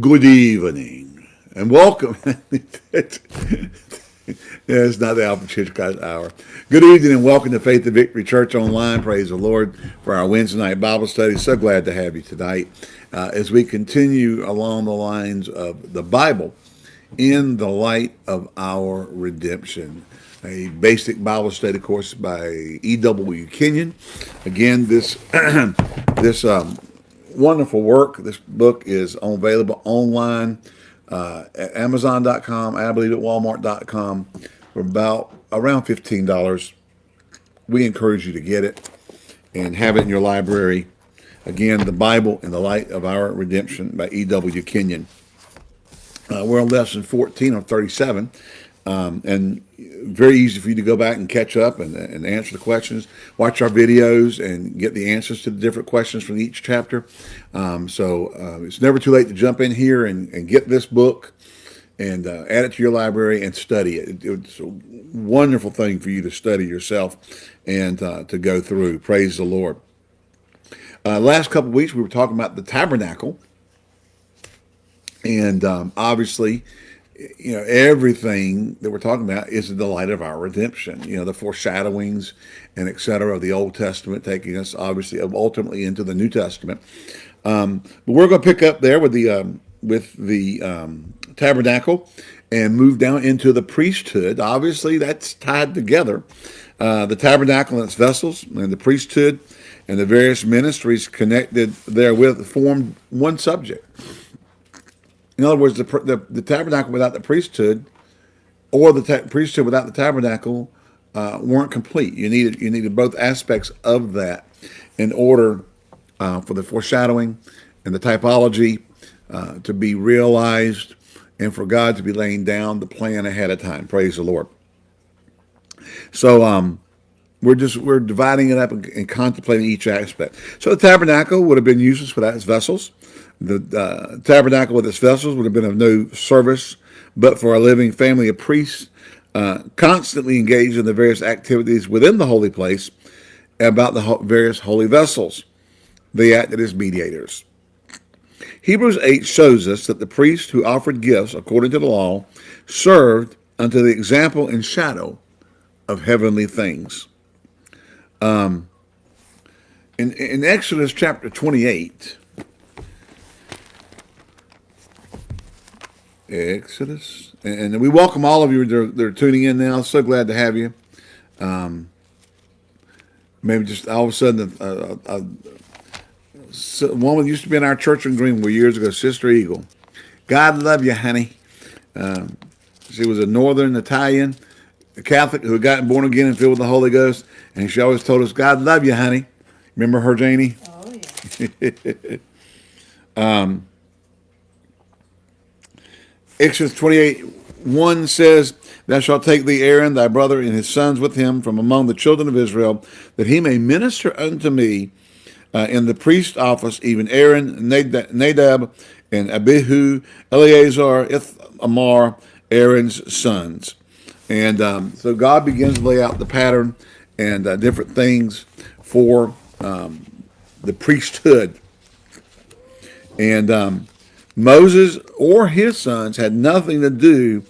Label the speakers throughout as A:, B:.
A: Good evening and welcome. it's not the Alpha Church Hitchcock Hour. Good evening and welcome to Faith and Victory Church Online. Praise the Lord for our Wednesday night Bible study. So glad to have you tonight uh, as we continue along the lines of the Bible in the light of our redemption. A basic Bible study course by E.W. Kenyon. Again, this this um, wonderful work. This book is available online uh, at Amazon.com. I believe at Walmart.com for about around fifteen dollars. We encourage you to get it and have it in your library. Again, the Bible in the Light of Our Redemption by E.W. Kenyon. Uh, we're on lesson 14 of 37. Um, and very easy for you to go back and catch up and, and answer the questions, watch our videos and get the answers to the different questions from each chapter. Um, so uh, it's never too late to jump in here and, and get this book and uh, add it to your library and study it. it. It's a wonderful thing for you to study yourself and uh, to go through. Praise the Lord. Uh, last couple weeks, we were talking about the tabernacle. And um, obviously, you know, everything that we're talking about is the light of our redemption. You know, the foreshadowings and et cetera of the Old Testament, taking us obviously ultimately into the New Testament. Um, but we're going to pick up there with the um, with the um, tabernacle and move down into the priesthood. Obviously, that's tied together. Uh, the tabernacle and its vessels, and the priesthood, and the various ministries connected therewith form one subject. In other words, the, the, the tabernacle without the priesthood or the priesthood without the tabernacle uh, weren't complete. You needed you needed both aspects of that in order uh, for the foreshadowing and the typology uh, to be realized and for God to be laying down the plan ahead of time. Praise the Lord. So um, we're just we're dividing it up and, and, contemplating each aspect. So the tabernacle would have been useless without its vessels. The uh, tabernacle with its vessels would have been of no service, but for a living family of priests uh, constantly engaged in the various activities within the holy place about the various holy vessels. They acted as mediators. Hebrews 8 shows us that the priests who offered gifts according to the law served unto the example and shadow of heavenly things. Um, in, in Exodus chapter 28, Exodus. And we welcome all of you that are, tuning in now. So glad to have you. Um, maybe just all of a sudden, a, a, a, woman used to be in our church in Greenwood years ago, Sister Eagle. God love you, honey. Um, she was a Northern Italian Catholic who had gotten born again and filled with the Holy Ghost. And she always told us, God love you, honey. Remember her, Janie?
B: Oh, yeah.
A: um, Exodus 28, 1 says, Thou shalt take thee Aaron, thy brother, and his sons with him from among the children of Israel, that he may minister unto me uh, in the priest office, even Aaron, Nadab, and Abihu, Eleazar, Ithamar, Aaron's sons. And um, so God begins to lay out the pattern and uh, different things for um, the priesthood. And um, Moses or his sons had nothing to do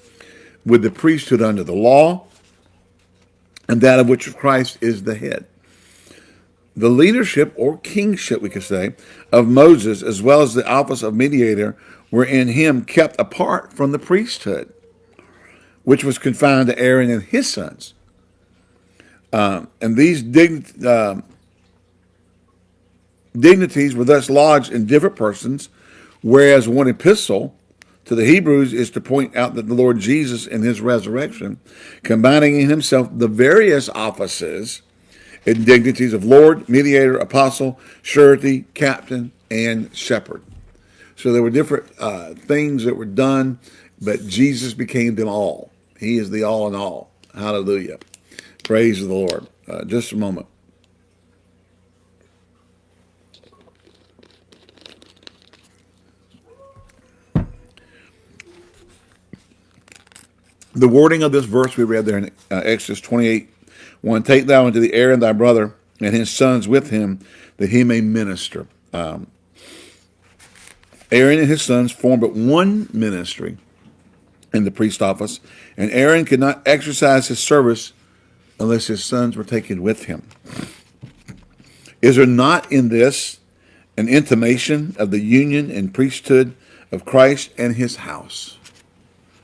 A: with the priesthood under the law and that of which Christ is the head. The leadership or kingship, we could say, of Moses, as well as the office of mediator, were in him kept apart from the priesthood, which was confined to Aaron and his sons. Um, and these dign uh, dignities were thus lodged in different persons Whereas one epistle to the Hebrews is to point out that the Lord Jesus in his resurrection, combining in himself the various offices and dignities of Lord, mediator, apostle, surety, captain, and shepherd. So there were different uh, things that were done, but Jesus became them all. He is the all in all. Hallelujah. Praise the Lord. Uh, just a moment. the wording of this verse we read there in uh, Exodus 28, 1, Take thou unto the Aaron thy brother and his sons with him, that he may minister. Um, Aaron and his sons formed but one ministry in the priest office, and Aaron could not exercise his service unless his sons were taken with him. Is there not in this an intimation of the union and priesthood of Christ and his house?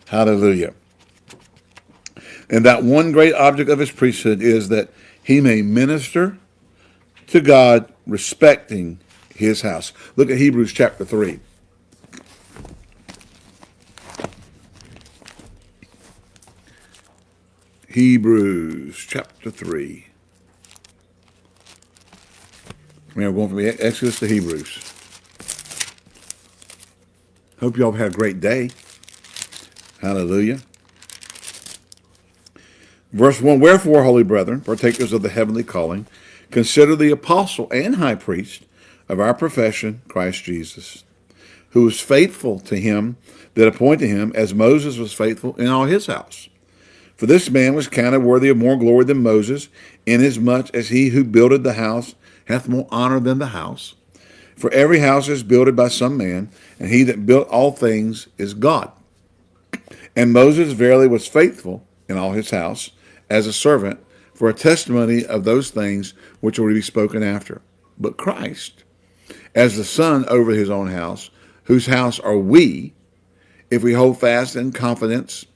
A: Hallelujah. And that one great object of his priesthood is that he may minister to God respecting his house. Look at Hebrews chapter 3. Hebrews chapter 3. we're going from Exodus to Hebrews. Hope you all had a great day. Hallelujah. Verse 1 Wherefore, holy brethren, partakers of the heavenly calling, consider the apostle and high priest of our profession, Christ Jesus, who was faithful to him that appointed him, as Moses was faithful in all his house. For this man was counted worthy of more glory than Moses, inasmuch as he who builded the house hath more honor than the house. For every house is builded by some man, and he that built all things is God. And Moses verily was faithful in all his house as a servant for a testimony of those things which will be spoken after. But Christ, as the son over his own house, whose house are we, if we hold fast in confidence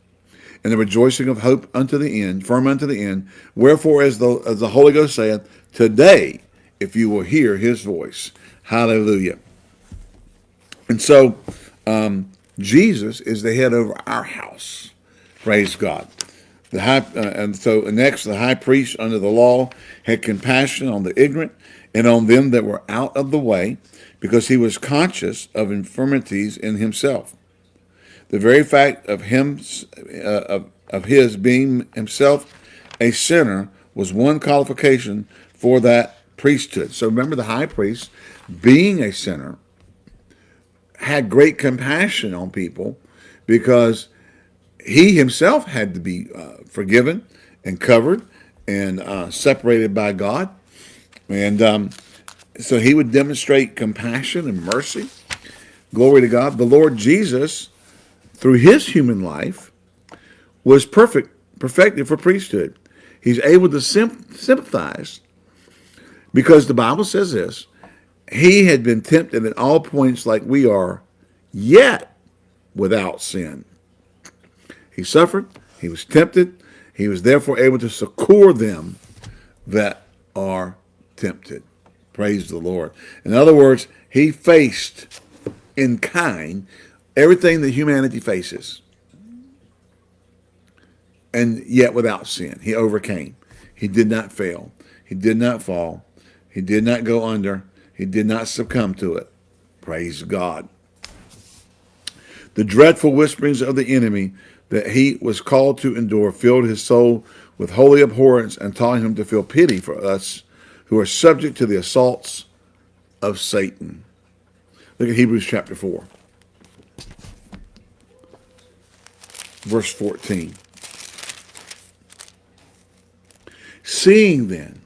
A: and the rejoicing of hope unto the end, firm unto the end. Wherefore, as the, as the Holy Ghost saith, today, if you will hear his voice. Hallelujah. And so, um, Jesus is the head over our house. Praise God. The high, uh, and so next, the high priest under the law had compassion on the ignorant and on them that were out of the way, because he was conscious of infirmities in himself. The very fact of him, uh, of, of his being himself a sinner was one qualification for that priesthood. So remember the high priest, being a sinner, had great compassion on people because he himself had to be uh, forgiven and covered and uh, separated by God. And um, so he would demonstrate compassion and mercy. Glory to God. The Lord Jesus through his human life was perfect, perfected for priesthood. He's able to sympathize because the Bible says this, he had been tempted at all points like we are, yet without sin. He suffered, he was tempted, he was therefore able to succor them that are tempted. Praise the Lord. In other words, he faced in kind everything that humanity faces, and yet without sin. He overcame. He did not fail. He did not fall. He did not go under. He did not succumb to it. Praise God. The dreadful whisperings of the enemy that he was called to endure filled his soul with holy abhorrence and taught him to feel pity for us who are subject to the assaults of Satan. Look at Hebrews chapter 4. Verse 14. Seeing then,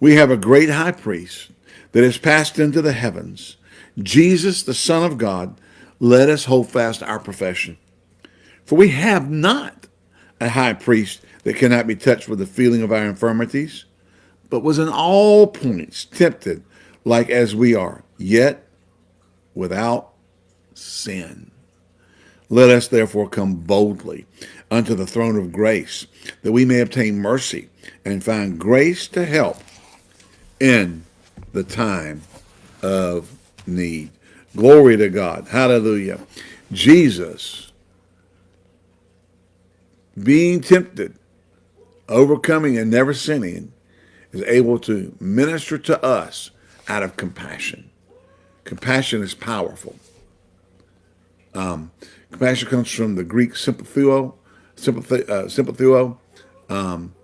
A: we have a great high priest that has passed into the heavens, Jesus, the Son of God, let us hold fast our profession. For we have not a high priest that cannot be touched with the feeling of our infirmities, but was in all points tempted like as we are, yet without sin. Let us therefore come boldly unto the throne of grace, that we may obtain mercy and find grace to help in the time of need. Glory to God. Hallelujah. Jesus, being tempted, overcoming and never sinning, is able to minister to us out of compassion. Compassion is powerful. Um, Compassion comes from the Greek sympatheo, sympathi, uh. Um,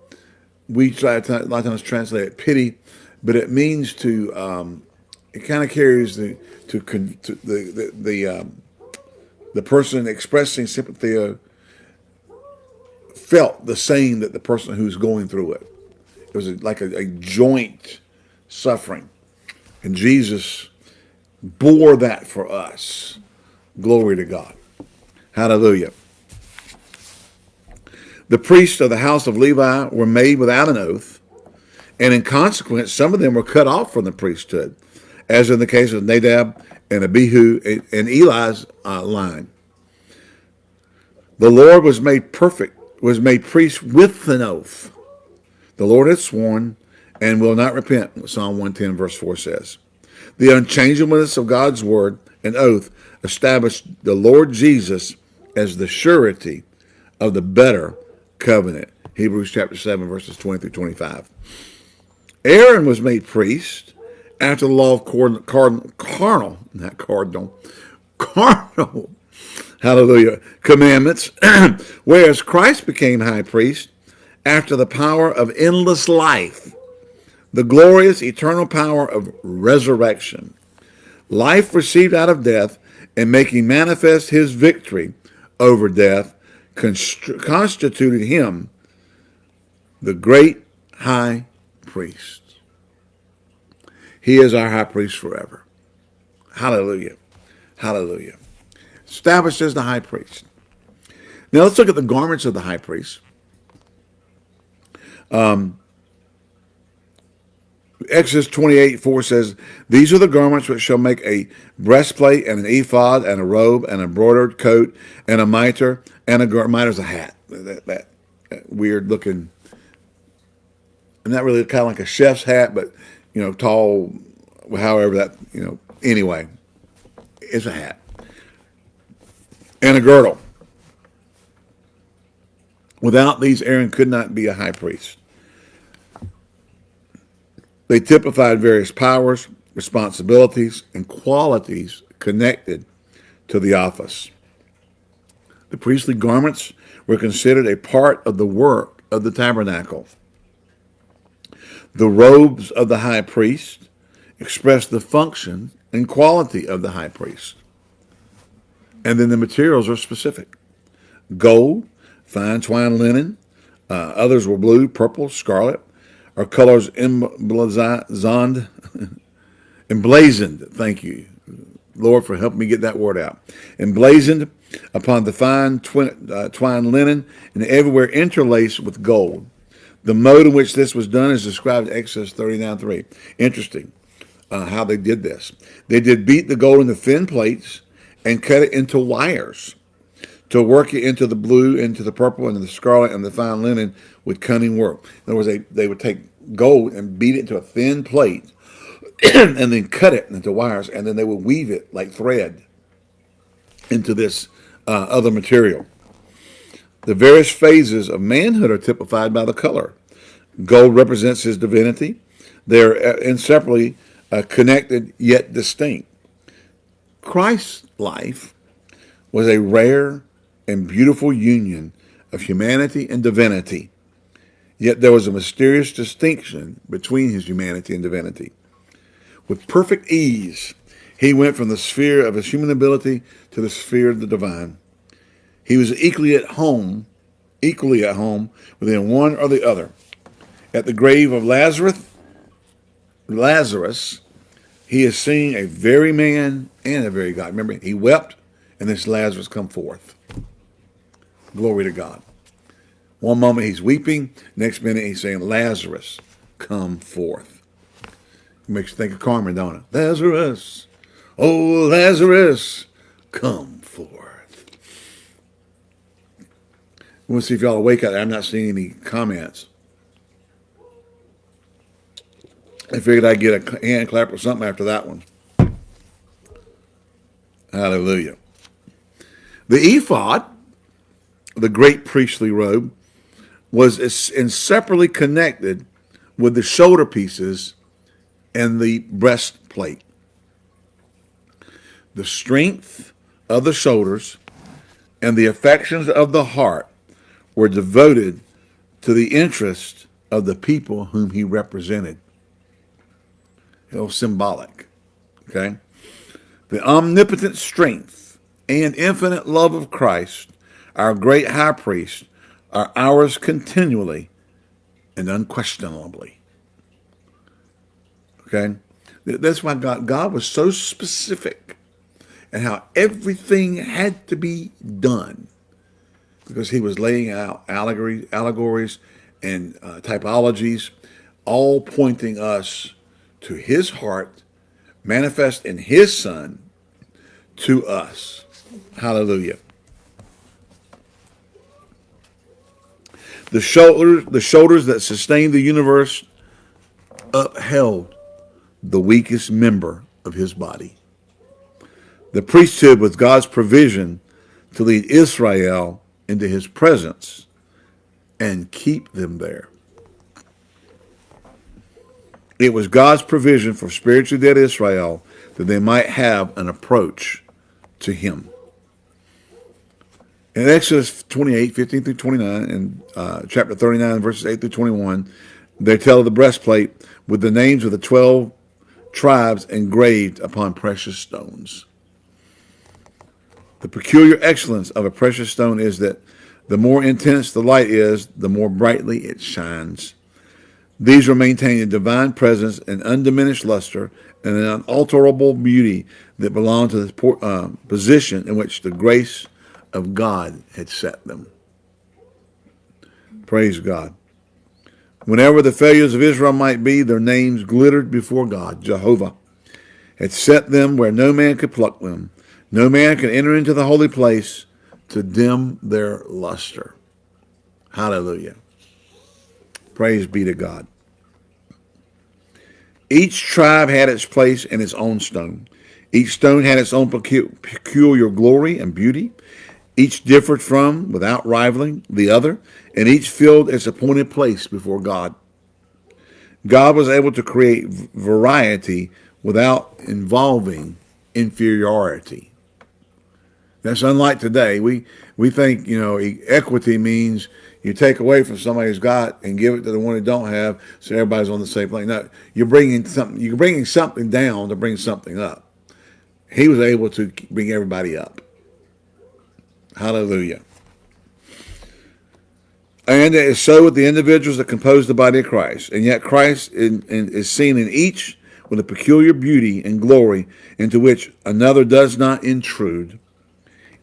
A: we try to, a lot of times translate it pity, but it means to, um, it kind of carries the, to, to the, the, the, um, the person expressing sympathy felt the same that the person who's going through it. It was like a, a joint suffering. And Jesus bore that for us. Glory to God. Hallelujah. The priests of the house of Levi were made without an oath, and in consequence, some of them were cut off from the priesthood, as in the case of Nadab and Abihu and Eli's uh, line. The Lord was made perfect, was made priest with an oath. The Lord had sworn and will not repent, Psalm 110, verse 4 says. The unchangeableness of God's word and oath established the Lord Jesus as the surety of the better covenant. Hebrews chapter 7, verses 20 through 25. Aaron was made priest after the law of carnal, not cardinal, carnal, hallelujah, commandments, whereas Christ became high priest after the power of endless life, the glorious eternal power of resurrection, life received out of death, and making manifest his victory over death, constituted him the great high priest. He is our high priest forever. Hallelujah. Hallelujah. Established as the high priest. Now let's look at the garments of the high priest. Um, Exodus 28, 4 says, These are the garments which shall make a breastplate and an ephod and a robe and a embroidered coat and a mitre and a gar- mitre's a hat. That, that, that weird looking, not really kind of like a chef's hat, but, you know, tall, however that, you know, anyway, it's a hat. And a girdle. Without these, Aaron could not be a high priest. They typified various powers, responsibilities, and qualities connected to the office. The priestly garments were considered a part of the work of the tabernacle. The robes of the high priest expressed the function and quality of the high priest. And then the materials are specific. Gold, fine twined linen, uh, others were blue, purple, scarlet, our colors emblazoned, emblazoned, thank you, Lord, for helping me get that word out. Emblazoned upon the fine twin, uh, twined linen and everywhere interlaced with gold. The mode in which this was done is described in Exodus 39.3. Interesting uh, how they did this. They did beat the gold into thin plates and cut it into wires to work it into the blue, into the purple, into the scarlet, and the fine linen with cunning work. In other words, they, they would take gold and beat it into a thin plate and then cut it into wires, and then they would weave it like thread into this uh, other material. The various phases of manhood are typified by the color. Gold represents his divinity. They're uh, inseparably uh, connected yet distinct. Christ's life was a rare and beautiful union of humanity and divinity. Yet there was a mysterious distinction between his humanity and divinity. With perfect ease, he went from the sphere of his human ability to the sphere of the divine. He was equally at home, equally at home within one or the other. At the grave of Lazarus, Lazarus, he is seeing a very man and a very God. Remember, he wept, and this Lazarus come forth. Glory to God. One moment he's weeping, next minute he's saying, Lazarus, come forth. It makes you think of Carmen, don't it? Lazarus, oh Lazarus, come forth. We'll see if y'all awake out there. I'm not seeing any comments. I figured I'd get a hand clap or something after that one. Hallelujah. The ephod the great priestly robe, was inseparably connected with the shoulder pieces and the breastplate. The strength of the shoulders and the affections of the heart were devoted to the interest of the people whom he represented. It was symbolic, okay? The omnipotent strength and infinite love of Christ our great high priest, are ours continually and unquestionably. Okay? That's why God, God was so specific and how everything had to be done because he was laying out allegory, allegories and uh, typologies, all pointing us to his heart, manifest in his son to us. Hallelujah. The shoulders, the shoulders that sustain the universe upheld the weakest member of his body. The priesthood was God's provision to lead Israel into his presence and keep them there. It was God's provision for spiritually dead Israel that they might have an approach to him. In Exodus 28, 15 through 29, and uh, chapter 39, verses 8 through 21, they tell of the breastplate with the names of the 12 tribes engraved upon precious stones. The peculiar excellence of a precious stone is that the more intense the light is, the more brightly it shines. These will maintain a divine presence and undiminished luster and an unalterable beauty that belong to the uh, position in which the grace of God had set them. Praise God. Whenever the failures of Israel might be, their names glittered before God. Jehovah had set them where no man could pluck them. No man could enter into the holy place to dim their luster. Hallelujah. Praise be to God. Each tribe had its place and its own stone. Each stone had its own peculiar glory and beauty. Each differed from, without rivaling, the other, and each filled its appointed place before God. God was able to create variety without involving inferiority. That's unlike today. We we think you know equity means you take away from somebody who's got and give it to the one who don't have, so everybody's on the same plane. No, you're bringing something. You're bringing something down to bring something up. He was able to bring everybody up. Hallelujah. And it is so with the individuals that compose the body of Christ. And yet Christ in, in, is seen in each with a peculiar beauty and glory into which another does not intrude.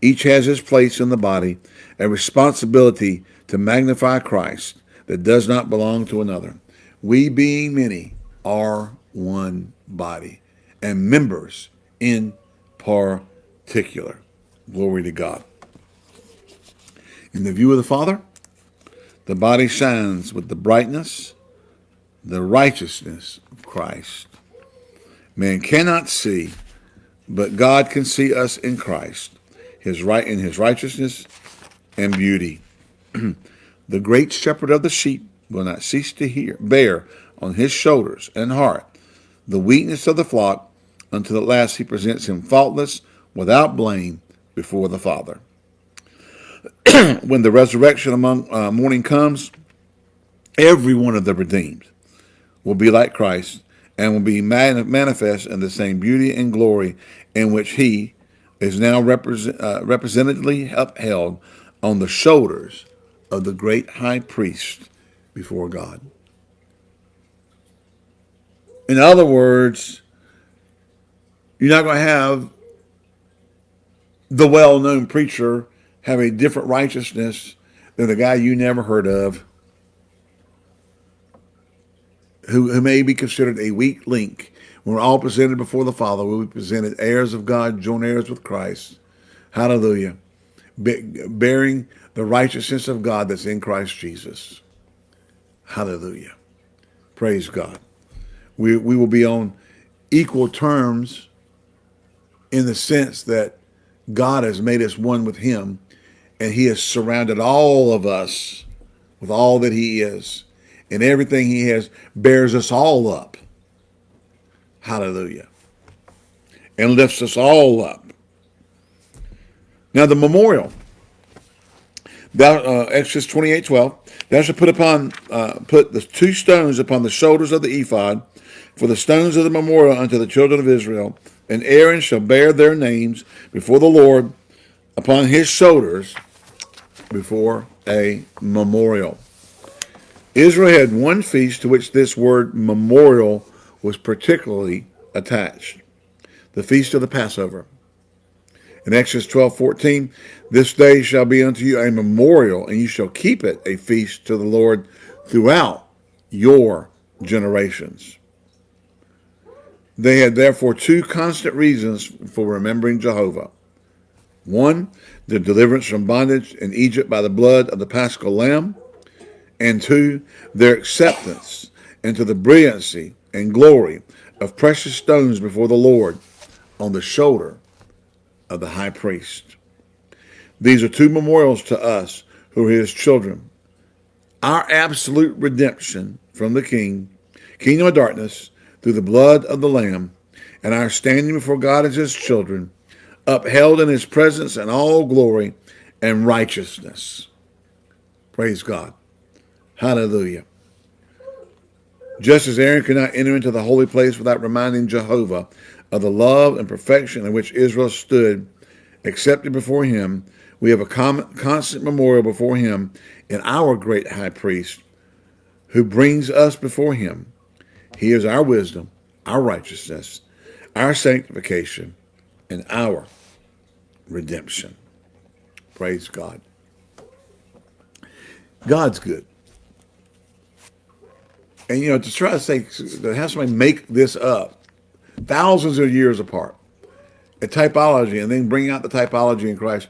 A: Each has his place in the body, a responsibility to magnify Christ that does not belong to another. We, being many, are one body and members in particular. Glory to God. In the view of the Father, the body shines with the brightness, the righteousness of Christ. Man cannot see, but God can see us in Christ his right in his righteousness and beauty. the great shepherd of the sheep will not cease to hear, bear on his shoulders and heart the weakness of the flock until at last he presents him faultless, without blame, before the Father. when the resurrection among uh, morning comes, every one of the redeemed will be like Christ and will be man manifest in the same beauty and glory in which he is now represent, uh, representatively upheld on the shoulders of the great high priest before God. In other words, you're not going to have the well-known preacher have a different righteousness than the guy you never heard of who, who may be considered a weak link we're all presented before the Father. We'll be presented heirs of God, joint heirs with Christ. Hallelujah. Be bearing the righteousness of God that's in Christ Jesus. Hallelujah. Praise God. We, we will be on equal terms in the sense that God has made us one with him and he has surrounded all of us with all that he is and everything he has bears us all up Hallelujah. And lifts us all up. Now the memorial. Thou, uh, Exodus 28, 12. Thou shalt put upon, uh, put the two stones upon the shoulders of the ephod for the stones of the memorial unto the children of Israel. And Aaron shall bear their names before the Lord upon his shoulders before a memorial. Israel had one feast to which this word memorial was particularly attached. The feast of the Passover. In Exodus 12, 14, this day shall be unto you a memorial, and you shall keep it a feast to the Lord throughout your generations. They had therefore two constant reasons for remembering Jehovah. One, the deliverance from bondage in Egypt by the blood of the paschal lamb, and two, their acceptance into the brilliancy and glory of precious stones before the Lord on the shoulder of the high priest. These are two memorials to us who are his children. Our absolute redemption from the king, kingdom of darkness, through the blood of the Lamb, and our standing before God as his children, upheld in his presence in all glory and righteousness. Praise God. Hallelujah. Just as Aaron could not enter into the holy place without reminding Jehovah of the love and perfection in which Israel stood, accepted before him, we have a constant memorial before him in our great high priest who brings us before him. He is our wisdom, our righteousness, our sanctification, and our redemption. Praise God. God's good. And, you know, to try to say, to have somebody make this up thousands of years apart, a typology, and then bring out the typology in Christ,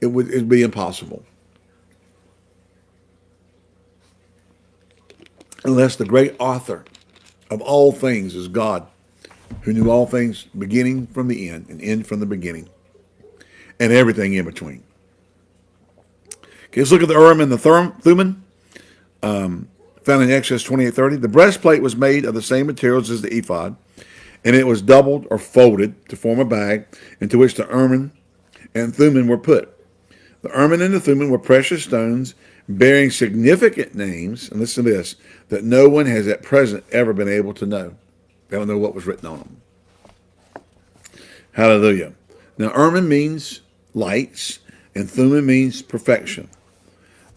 A: it would it'd be impossible. Unless the great author of all things is God, who knew all things beginning from the end and end from the beginning, and everything in between. Okay, let's look at the Urim and the Thummim. Um, found in Exodus 28.30. The breastplate was made of the same materials as the ephod, and it was doubled or folded to form a bag into which the Urim and Thummim were put. The Urim and the Thummim were precious stones bearing significant names, and listen to this, that no one has at present ever been able to know. They don't know what was written on them. Hallelujah. Now, Urim means lights, and Thummim means perfection.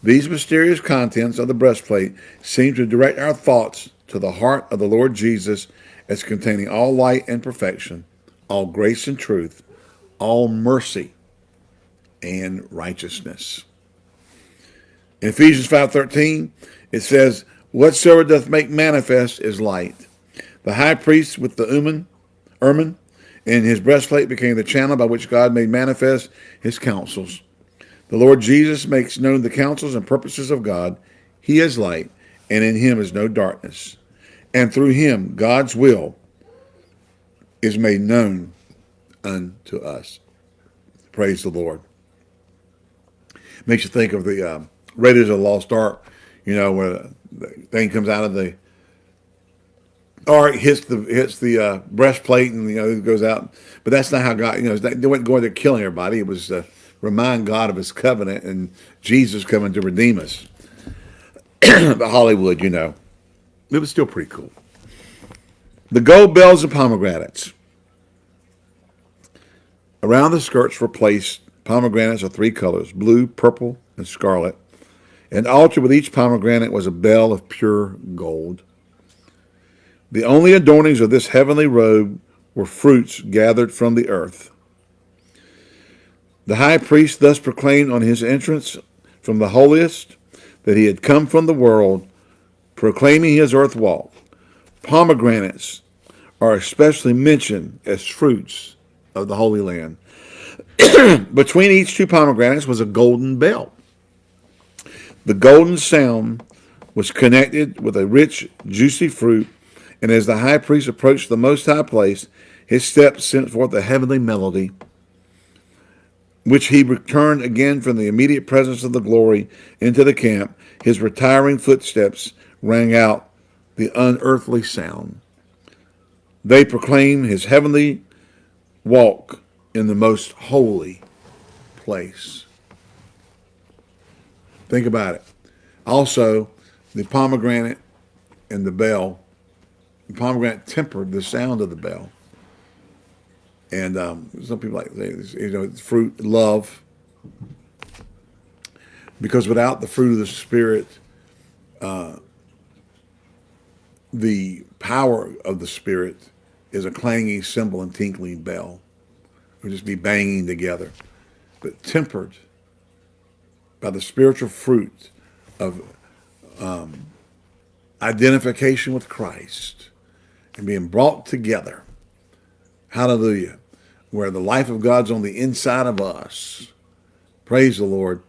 A: These mysterious contents of the breastplate seem to direct our thoughts to the heart of the Lord Jesus as containing all light and perfection, all grace and truth, all mercy and righteousness. In Ephesians 5.13, it says, Whatsoever doth make manifest is light. The high priest with the Urim, ermine in his breastplate became the channel by which God made manifest his counsels. The Lord Jesus makes known the counsels and purposes of God. He is light, and in him is no darkness. And through him, God's will is made known unto us. Praise the Lord. Makes you think of the uh, Raiders of the Lost Ark, you know, where the thing comes out of the ark, hits the hits the uh, breastplate, and you know it goes out. But that's not how God, you know, they weren't going there killing everybody. It was uh, remind God of his covenant and Jesus coming to redeem us. but Hollywood, you know, it was still pretty cool. The gold bells and pomegranates. Around the skirts were placed pomegranates of three colors, blue, purple, and scarlet. An altar with each pomegranate was a bell of pure gold. The only adornings of this heavenly robe were fruits gathered from the earth. The high priest thus proclaimed on his entrance from the holiest that he had come from the world, proclaiming his earth walk. Pomegranates are especially mentioned as fruits of the Holy Land. Between each two pomegranates was a golden bell. The golden sound was connected with a rich, juicy fruit, and as the high priest approached the most high place, his steps sent forth a heavenly melody which he returned again from the immediate presence of the glory into the camp, his retiring footsteps rang out the unearthly sound. They proclaim his heavenly walk in the most holy place. Think about it. Also, the pomegranate and the bell, pomegranate tempered the sound of the bell. And um, some people like you know fruit love because without the fruit of the spirit, uh, the power of the spirit is a clanging cymbal and tinkling bell. It would just be banging together. But tempered by the spiritual fruit of um, identification with Christ and being brought together. Hallelujah. Where the life of God's on the inside of us. Praise the Lord.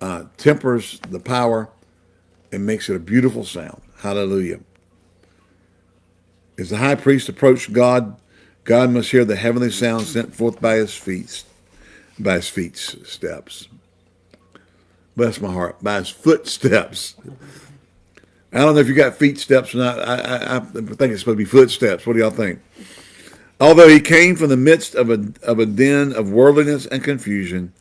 A: Uh, tempers the power and makes it a beautiful sound. Hallelujah. As the high priest approached God, God must hear the heavenly sound sent forth by his feet, by his feet steps. Bless my heart, by his footsteps. I don't know if you got feet steps or not. I, I, I think it's supposed to be footsteps. What do y'all think? Although he came from the midst of a, of a den of worldliness and confusion,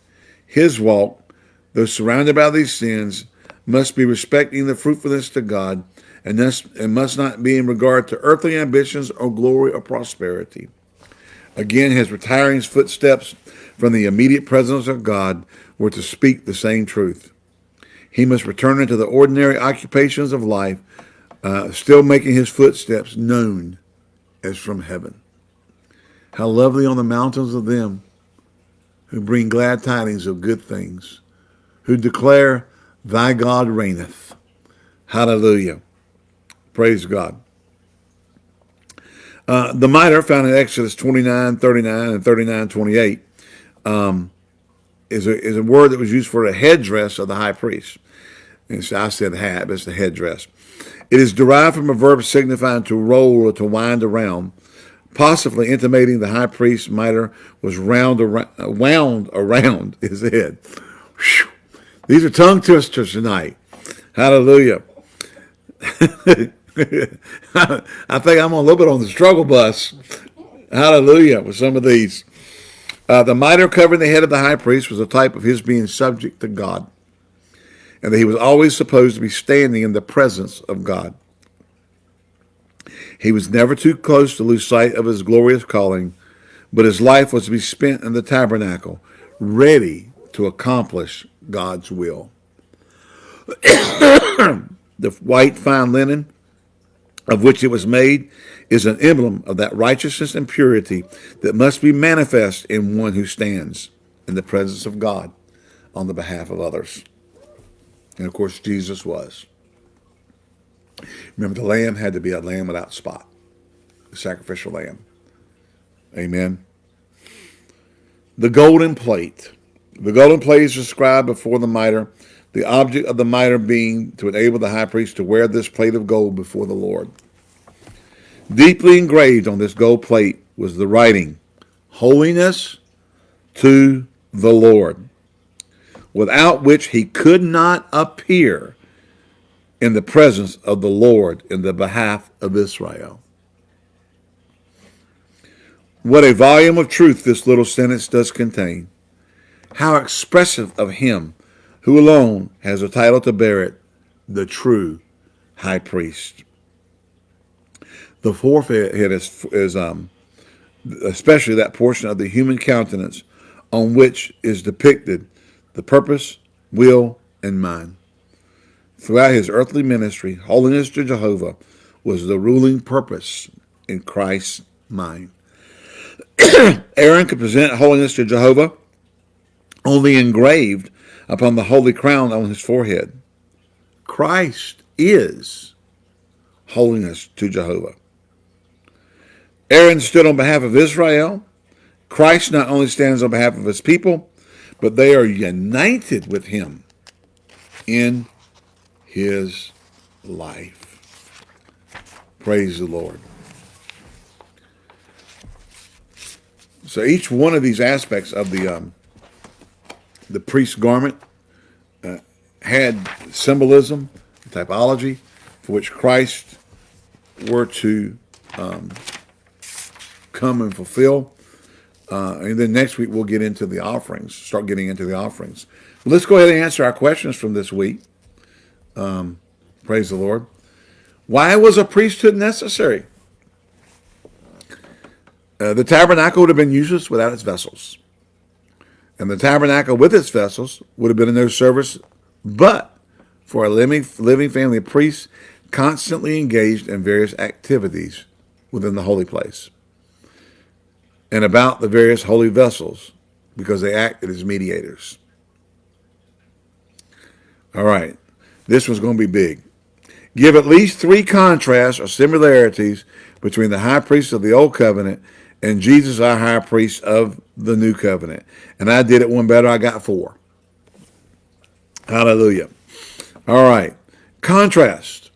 A: his walk, though surrounded by these sins, must be respecting the fruitfulness to God and, thus, and must not be in regard to earthly ambitions or glory or prosperity. Again, his retiring footsteps from the immediate presence of God were to speak the same truth. He must return into the ordinary occupations of life, uh, still making his footsteps known as from heaven. How lovely on the mountains of them who bring glad tidings of good things, who declare, Thy God reigneth. Hallelujah. Praise God. Uh, the mitre found in Exodus 29, 39, and 39, 28 um, is, a, is a word that was used for a headdress of the high priest. And so I said hat, but it's the headdress. It is derived from a verb signifying to roll or to wind around, possibly intimating the high priest's mitre was round around, wound around his head. Whew. These are tongue twisters tonight. Hallelujah. I think I'm a little bit on the struggle bus. Hallelujah with some of these. Uh, the mitre covering the head of the high priest was a type of his being subject to God, and that he was always supposed to be standing in the presence of God. He was never too close to lose sight of his glorious calling, but his life was to be spent in the tabernacle, ready to accomplish God's will. the white fine linen of which it was made is an emblem of that righteousness and purity that must be manifest in one who stands in the presence of God on the behalf of others. And of course, Jesus was. Remember, the lamb had to be a lamb without spot, a sacrificial lamb. Amen. The golden plate. The golden plate is described before the mitre the object of the mitre being to enable the high priest to wear this plate of gold before the Lord. Deeply engraved on this gold plate was the writing, Holiness to the Lord, without which he could not appear in the presence of the Lord in the behalf of Israel. What a volume of truth this little sentence does contain. How expressive of him who alone has a title to bear it, the true high priest. The forehead is, is um, especially that portion of the human countenance on which is depicted the purpose, will, and mind. Throughout his earthly ministry, holiness to Jehovah was the ruling purpose in Christ's mind. Aaron could present holiness to Jehovah only engraved upon the holy crown on his forehead. Christ is holiness to Jehovah. Aaron stood on behalf of Israel. Christ not only stands on behalf of his people, but they are united with him in his life. Praise the Lord. So each one of these aspects of the um, the priest's garment uh, had symbolism, typology, for which Christ were to um, come and fulfill. Uh, and then next week we'll get into the offerings, start getting into the offerings. But let's go ahead and answer our questions from this week. Um, praise the Lord. Why was a priesthood necessary? Uh, the tabernacle would have been useless without its vessels. And the tabernacle with its vessels would have been in no service but for a living, living family of priests constantly engaged in various activities within the holy place. And about the various holy vessels because they acted as mediators. All right, this was going to be big. Give at least three contrasts or similarities between the high priest of the old covenant and Jesus, our high priest of the new covenant. And I did it one better. I got four. Hallelujah. All right. Contrast.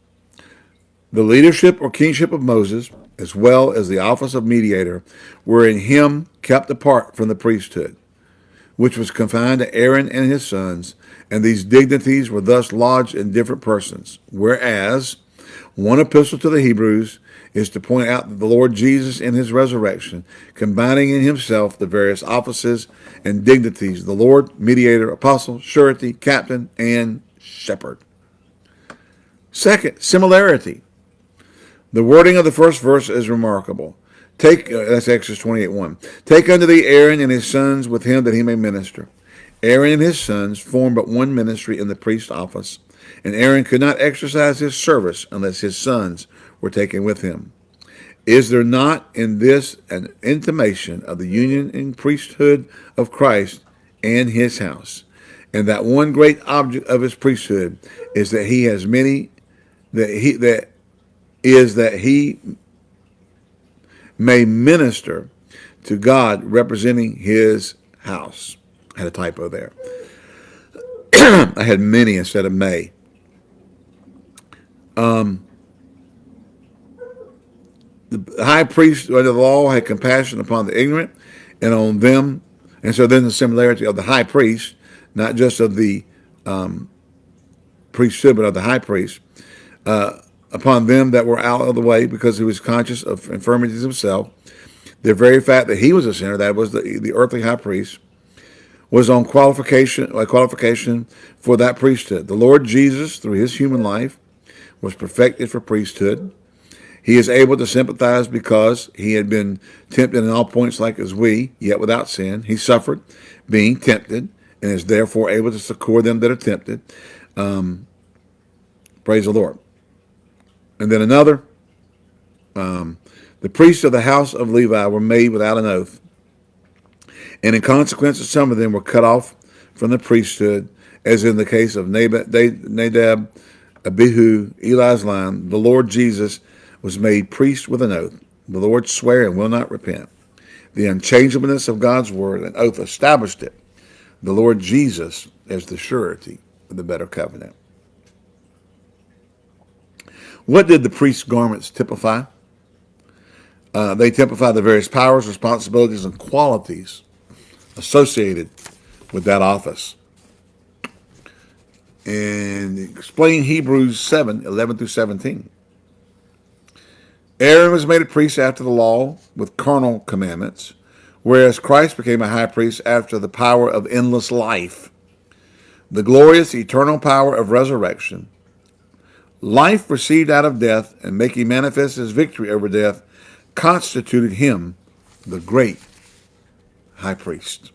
A: The leadership or kingship of Moses, as well as the office of mediator, were in him kept apart from the priesthood, which was confined to Aaron and his sons, and these dignities were thus lodged in different persons. Whereas one epistle to the Hebrews is to point out that the Lord Jesus in his resurrection, combining in himself the various offices and dignities, the Lord, mediator, apostle, surety, captain, and shepherd. Second, similarity. The wording of the first verse is remarkable. Take, uh, that's Exodus 28, 1. Take unto thee Aaron and his sons with him that he may minister. Aaron and his sons formed but one ministry in the priest office, and Aaron could not exercise his service unless his sons were taken with him. Is there not in this an intimation of the union and priesthood of Christ and his house? And that one great object of his priesthood is that he has many that he that is that he may minister to God representing his house. I had a typo there. I had many instead of may. Um, the high priest under the law had compassion upon the ignorant and on them. And so then the similarity of the high priest, not just of the um, priesthood, but of the high priest, uh, upon them that were out of the way because he was conscious of infirmities himself. The very fact that he was a sinner, that was the, the earthly high priest, was on qualification, a qualification for that priesthood. The Lord Jesus, through his human life, was perfected for priesthood. He is able to sympathize because he had been tempted in all points like as we, yet without sin. He suffered being tempted and is therefore able to succor them that are tempted. Um, praise the Lord. And then another, um, the priests of the house of Levi were made without an oath. And in consequence, some of them were cut off from the priesthood, as in the case of Nadab, Abihu, Eli's line. The Lord Jesus was made priest with an oath. The Lord sware and will not repent. The unchangeableness of God's word, an oath established it. The Lord Jesus as the surety of the better covenant. What did the priest's garments typify? Uh, they typify the various powers, responsibilities, and qualities associated with that office. And explain Hebrews 7, 11 through 17. Aaron was made a priest after the law with carnal commandments, whereas Christ became a high priest after the power of endless life, the glorious eternal power of resurrection, life received out of death and making manifest his victory over death, constituted him the great high priest.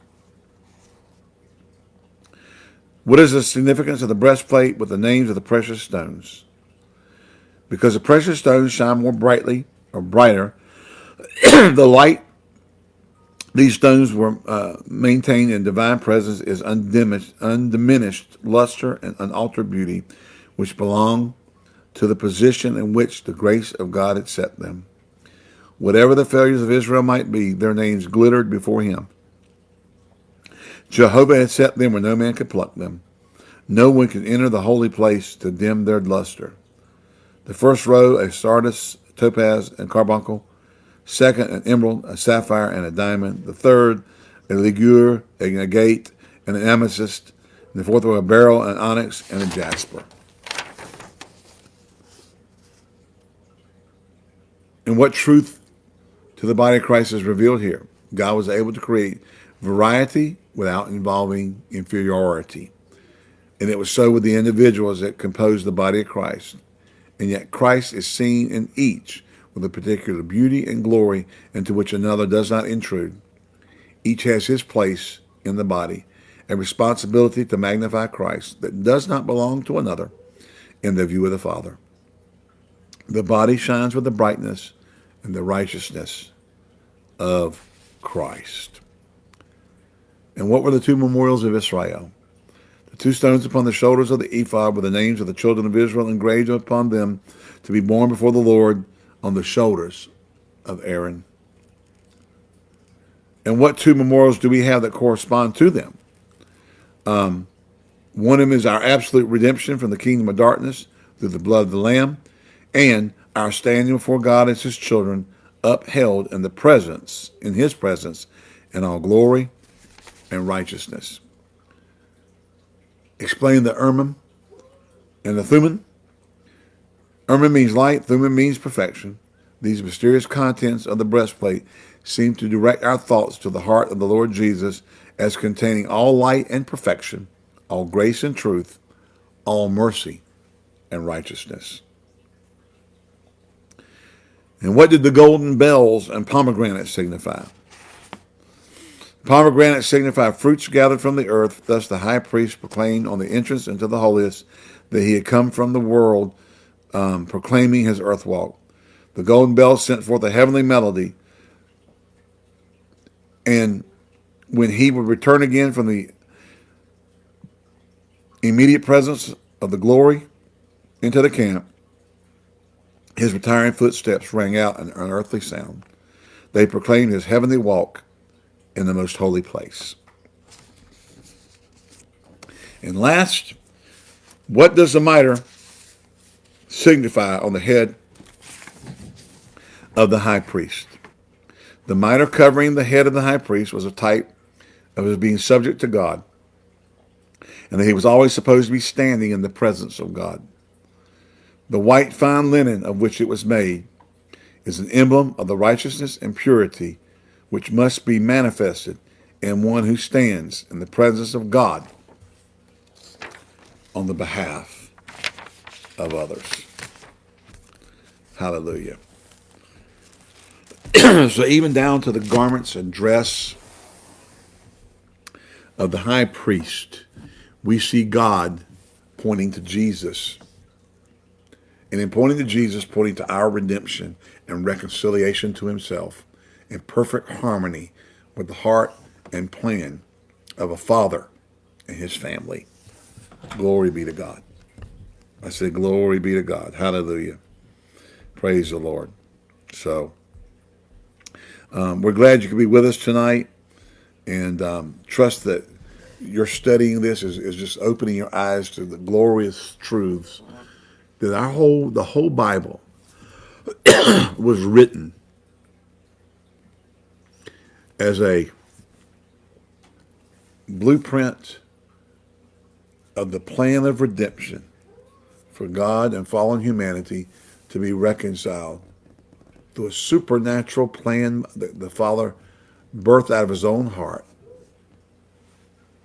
A: What is the significance of the breastplate with the names of the precious stones? Because the precious stones shine more brightly or brighter, the light these stones were uh, maintained in divine presence is undiminished, undiminished luster and unaltered beauty, which belong to the position in which the grace of God had set them. Whatever the failures of Israel might be, their names glittered before him. Jehovah had set them where no man could pluck them. No one could enter the holy place to dim their luster. The first row, a sardius, topaz, and carbuncle. Second, an emerald, a sapphire, and a diamond. The third, a ligure, a agate, and an amethyst. And the fourth row, a beryl, an onyx, and a jasper. And what truth to the body of Christ is revealed here? God was able to create variety without involving inferiority. And it was so with the individuals that composed the body of Christ and yet Christ is seen in each with a particular beauty and glory into which another does not intrude. Each has his place in the body, a responsibility to magnify Christ that does not belong to another in the view of the Father. The body shines with the brightness and the righteousness of Christ. And what were the two memorials of Israel? The two stones upon the shoulders of the ephod were the names of the children of Israel engraved upon them to be born before the Lord on the shoulders of Aaron. And what two memorials do we have that correspond to them? Um, one of them is our absolute redemption from the kingdom of darkness through the blood of the Lamb, and our standing before God as his children, upheld in the presence, in his presence, in all glory and righteousness. Explain the Urim and the Thummim. Urim means light, Thummim means perfection. These mysterious contents of the breastplate seem to direct our thoughts to the heart of the Lord Jesus as containing all light and perfection, all grace and truth, all mercy and righteousness. And what did the golden bells and pomegranates signify? Pomegranates signify fruits gathered from the earth. Thus the high priest proclaimed on the entrance into the holiest that he had come from the world, um, proclaiming his earth walk. The golden bells sent forth a heavenly melody. And when he would return again from the immediate presence of the glory into the camp, his retiring footsteps rang out an unearthly sound. They proclaimed his heavenly walk in the most holy place. And last, what does the mitre signify on the head of the high priest? The mitre covering the head of the high priest was a type of his being subject to God, and that he was always supposed to be standing in the presence of God. The white fine linen of which it was made is an emblem of the righteousness and purity which must be manifested in one who stands in the presence of God on the behalf of others. Hallelujah. so even down to the garments and dress of the high priest, we see God pointing to Jesus and in pointing to Jesus, pointing to our redemption and reconciliation to himself in perfect harmony with the heart and plan of a father and his family. Glory be to God. I say, glory be to God. Hallelujah. Praise the Lord. So, um, we're glad you could be with us tonight and um, trust that your studying this is, is just opening your eyes to the glorious truths that our whole the whole Bible was written as a blueprint of the plan of redemption for God and fallen humanity to be reconciled through a supernatural plan that the Father birthed out of his own heart,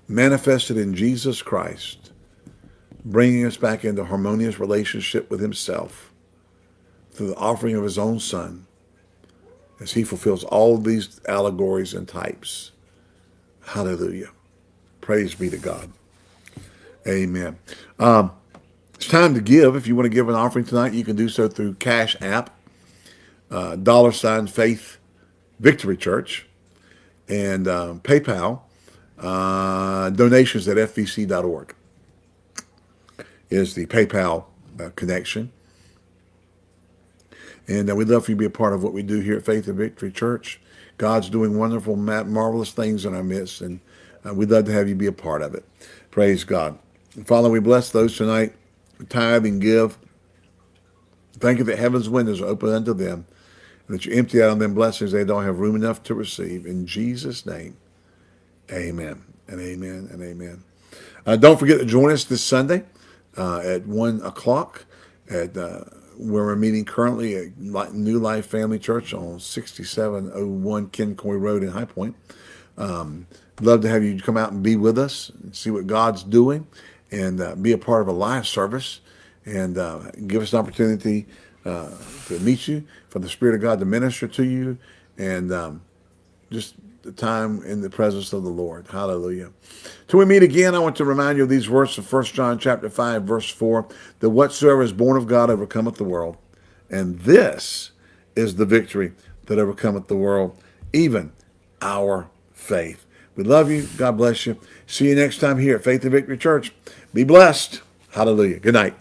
A: manifested in Jesus Christ, bringing us back into harmonious relationship with himself through the offering of his own son as he fulfills all these allegories and types. Hallelujah. Praise be to God. Amen. Um, it's time to give. If you want to give an offering tonight, you can do so through Cash App, uh, dollar sign Faith Victory Church, and um, PayPal, uh, donations at fvc.org is the PayPal uh, connection. And uh, we'd love for you to be a part of what we do here at Faith and Victory Church. God's doing wonderful, marvelous things in our midst, and uh, we'd love to have you be a part of it. Praise God. Father, we bless those tonight who tithe and give. Thank you that heaven's windows are open unto them, and that you empty out on them blessings they don't have room enough to receive. In Jesus' name, amen and amen and amen. Uh, don't forget to join us this Sunday uh, at 1 o'clock at uh, where we're meeting currently at New Life Family Church on 6701 Kencoy Road in High Point. Um, love to have you come out and be with us and see what God's doing and uh, be a part of a live service and uh, give us an opportunity uh, to meet you, for the Spirit of God to minister to you, and um, just the time in the presence of the Lord. Hallelujah. Till we meet again, I want to remind you of these words of 1 John chapter 5, verse 4, that whatsoever is born of God overcometh the world. And this is the victory that overcometh the world, even our faith. We love you. God bless you. See you next time here at Faith and Victory Church. Be blessed. Hallelujah. Good night.